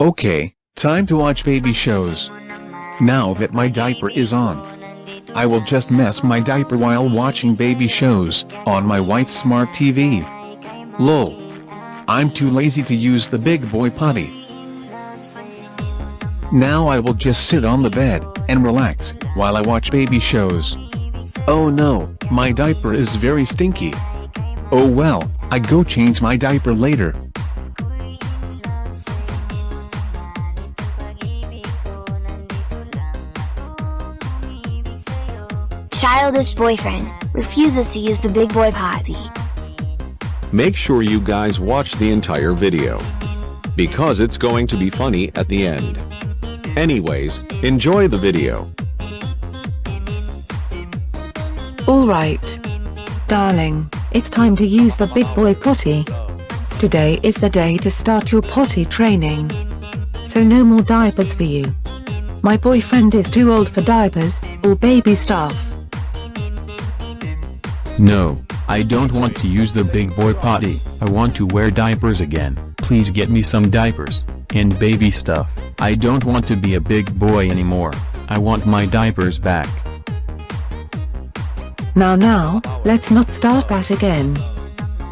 Okay, time to watch baby shows. Now that my diaper is on, I will just mess my diaper while watching baby shows on my white smart TV. Lol. I'm too lazy to use the big boy potty. Now I will just sit on the bed and relax while I watch baby shows. Oh no, my diaper is very stinky. Oh well, I go change my diaper later. Childish boyfriend refuses to use the big boy potty. Make sure you guys watch the entire video. Because it's going to be funny at the end. Anyways, enjoy the video. Alright. Darling, it's time to use the big boy potty. Today is the day to start your potty training. So no more diapers for you. My boyfriend is too old for diapers, or baby stuff. No, I don't want to use the big boy potty, I want to wear diapers again, please get me some diapers, and baby stuff, I don't want to be a big boy anymore, I want my diapers back. Now now, let's not start that again.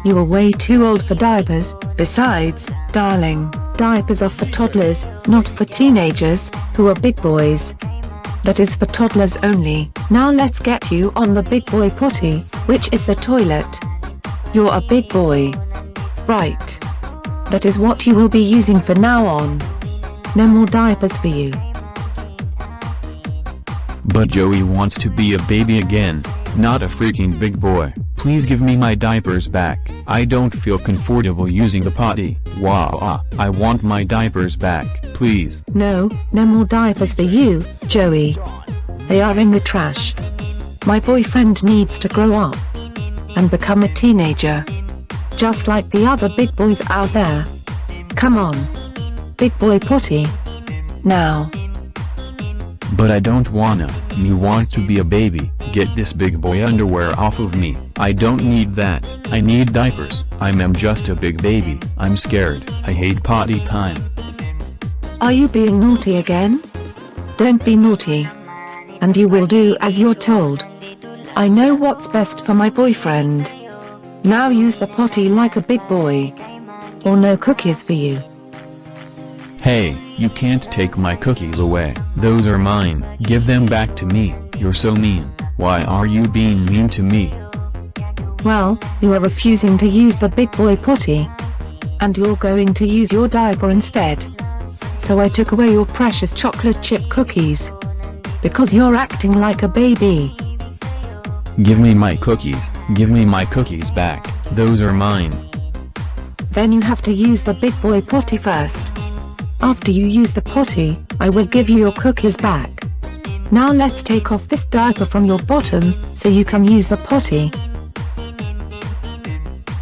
You are way too old for diapers, besides, darling, diapers are for toddlers, not for teenagers, who are big boys. That is for toddlers only. Now let's get you on the big boy potty, which is the toilet. You're a big boy. Right. That is what you will be using for now on. No more diapers for you. But Joey wants to be a baby again, not a freaking big boy. Please give me my diapers back. I don't feel comfortable using the potty. Wah, I want my diapers back, please. No, no more diapers for you, Joey. They are in the trash. My boyfriend needs to grow up and become a teenager. Just like the other big boys out there. Come on. Big boy potty. Now. But I don't wanna, me want to be a baby, get this big boy underwear off of me, I don't need that, I need diapers, I'm am just a big baby, I'm scared, I hate potty time. Are you being naughty again? Don't be naughty. And you will do as you're told. I know what's best for my boyfriend. Now use the potty like a big boy. Or no cookies for you. Hey, you can't take my cookies away. Those are mine. Give them back to me. You're so mean. Why are you being mean to me? Well, you are refusing to use the big boy potty. And you're going to use your diaper instead. So I took away your precious chocolate chip cookies. Because you're acting like a baby. Give me my cookies. Give me my cookies back. Those are mine. Then you have to use the big boy potty first. After you use the potty, I will give you your cookies back. Now let's take off this diaper from your bottom, so you can use the potty.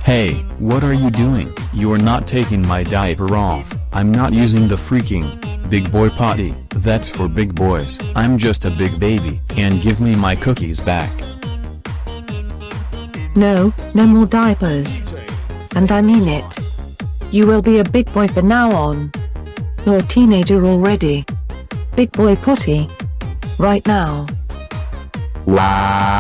Hey, what are you doing? You're not taking my diaper off. I'm not using the freaking big boy potty. That's for big boys. I'm just a big baby. And give me my cookies back. No, no more diapers. And I mean it. You will be a big boy from now on. You're a teenager already. Big boy potty. Right now. Wow.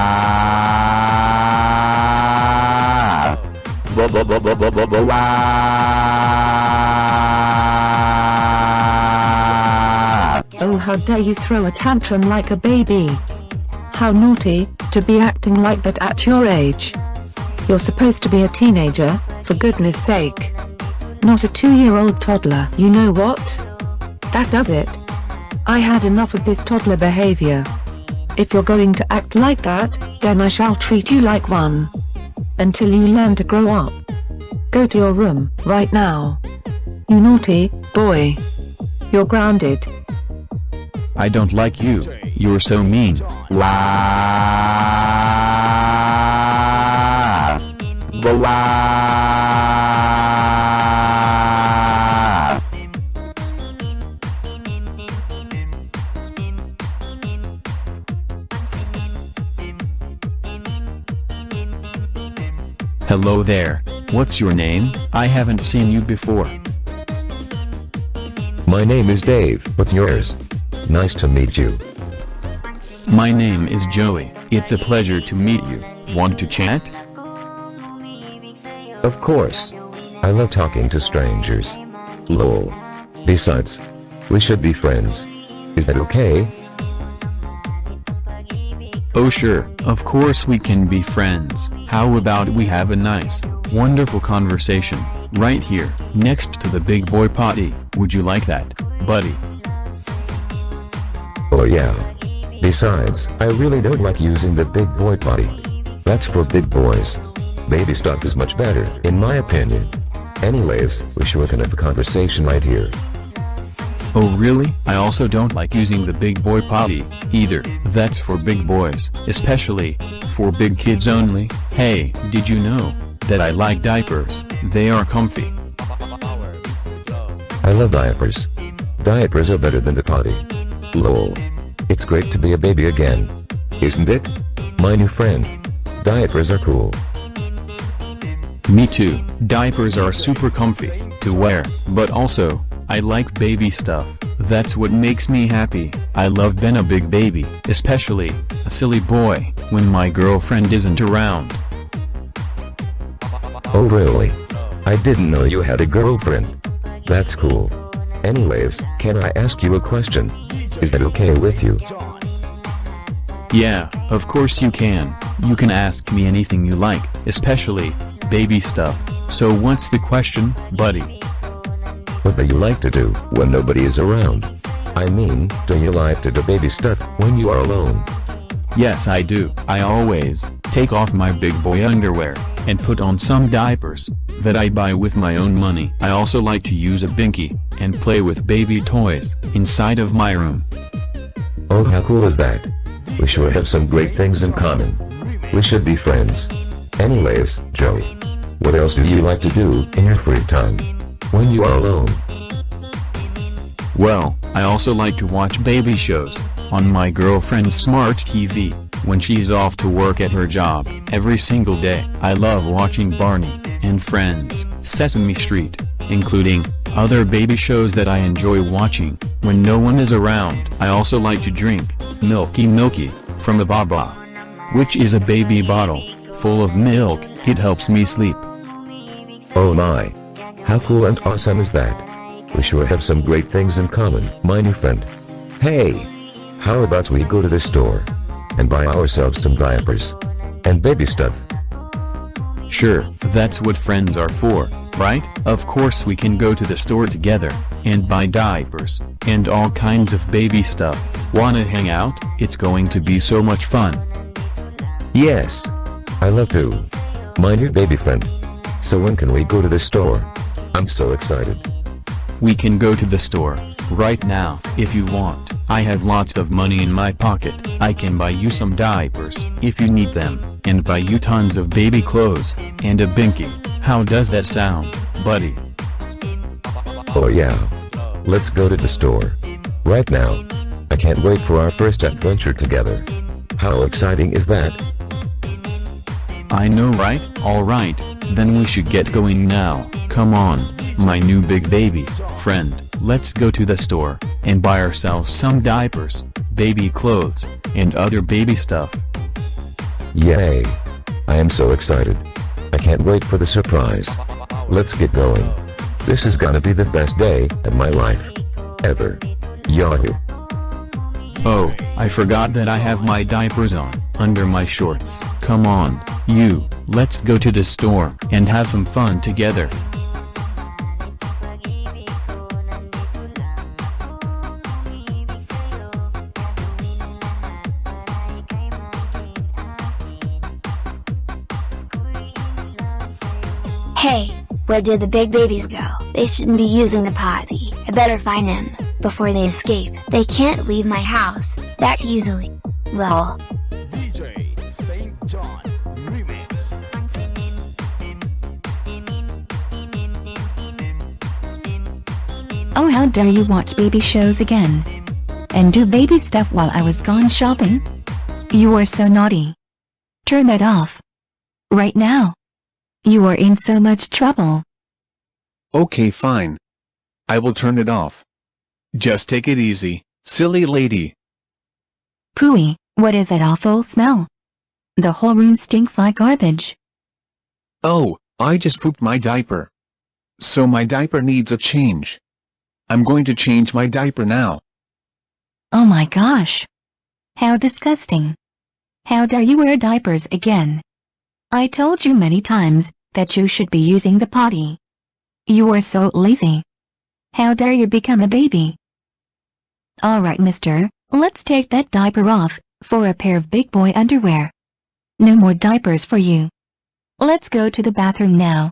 Oh how dare you throw a tantrum like a baby. How naughty, to be acting like that at your age. You're supposed to be a teenager, for goodness sake. Not a two-year-old toddler. You know what? That does it. I had enough of this toddler behavior. If you're going to act like that, then I shall treat you like one. Until you learn to grow up. Go to your room, right now. You naughty, boy. You're grounded. I don't like you. You're so mean. Hello there, what's your name? I haven't seen you before. My name is Dave. What's yours? Nice to meet you. My name is Joey. It's a pleasure to meet you. Want to chat? Of course. I love talking to strangers. Lol. Besides, we should be friends. Is that okay? Oh sure, of course we can be friends. How about we have a nice, wonderful conversation, right here, next to the big boy potty. Would you like that, buddy? Oh yeah. Besides, I really don't like using the big boy potty. That's for big boys. Baby stuff is much better, in my opinion. Anyways, we sure can have a conversation right here. Oh really? I also don't like using the big boy potty, either. That's for big boys, especially, for big kids only. Hey, did you know, that I like diapers? They are comfy. I love diapers. Diapers are better than the potty. Lol. It's great to be a baby again. Isn't it? My new friend. Diapers are cool. Me too, diapers are super comfy, to wear, but also, I like baby stuff, that's what makes me happy, I love being a big baby, especially, a silly boy, when my girlfriend isn't around. Oh really? I didn't know you had a girlfriend. That's cool. Anyways, can I ask you a question? Is that okay with you? Yeah, of course you can, you can ask me anything you like, especially, baby stuff, so what's the question, buddy? What do you like to do when nobody is around? I mean, do you like to do baby stuff when you are alone? Yes I do, I always, take off my big boy underwear, and put on some diapers, that I buy with my own money. I also like to use a binky, and play with baby toys, inside of my room. Oh how cool is that? We sure have some great things in common. We should be friends. Anyways, Joey. What else do you like to do in your free time? When you are alone? Well, I also like to watch baby shows, on my girlfriend's smart TV, when she is off to work at her job, every single day. I love watching Barney, and Friends, Sesame Street, including, other baby shows that I enjoy watching, when no one is around. I also like to drink, Milky Milky, from a Baba. Which is a baby bottle, full of milk, it helps me sleep. Oh my. How cool and awesome is that? We sure have some great things in common, my new friend. Hey! How about we go to the store? And buy ourselves some diapers. And baby stuff. Sure, that's what friends are for, right? Of course we can go to the store together, and buy diapers, and all kinds of baby stuff. Wanna hang out? It's going to be so much fun. Yes. I love to. My new baby friend. So when can we go to the store? I'm so excited. We can go to the store, right now, if you want. I have lots of money in my pocket. I can buy you some diapers, if you need them, and buy you tons of baby clothes, and a binky. How does that sound, buddy? Oh yeah. Let's go to the store. Right now. I can't wait for our first adventure together. How exciting is that? I know right? Alright, then we should get going now. Come on, my new big baby, friend, let's go to the store, and buy ourselves some diapers, baby clothes, and other baby stuff. Yay. I am so excited. I can't wait for the surprise. Let's get going. This is gonna be the best day of my life. Ever. Yahoo. Oh, I forgot that I have my diapers on, under my shorts. Come on, you, let's go to the store, and have some fun together. Hey, where did the big babies go? They shouldn't be using the potty. I better find them, before they escape. They can't leave my house, that easily. Lol. Oh how dare you watch baby shows again? And do baby stuff while I was gone shopping? You are so naughty. Turn that off. Right now. You are in so much trouble. Okay fine. I will turn it off. Just take it easy, silly lady. Pooey, what is that awful smell? The whole room stinks like garbage. Oh, I just pooped my diaper. So my diaper needs a change. I'm going to change my diaper now. Oh my gosh. How disgusting. How dare you wear diapers again? I told you many times that you should be using the potty. You are so lazy. How dare you become a baby? Alright mister, let's take that diaper off, for a pair of big boy underwear. No more diapers for you. Let's go to the bathroom now.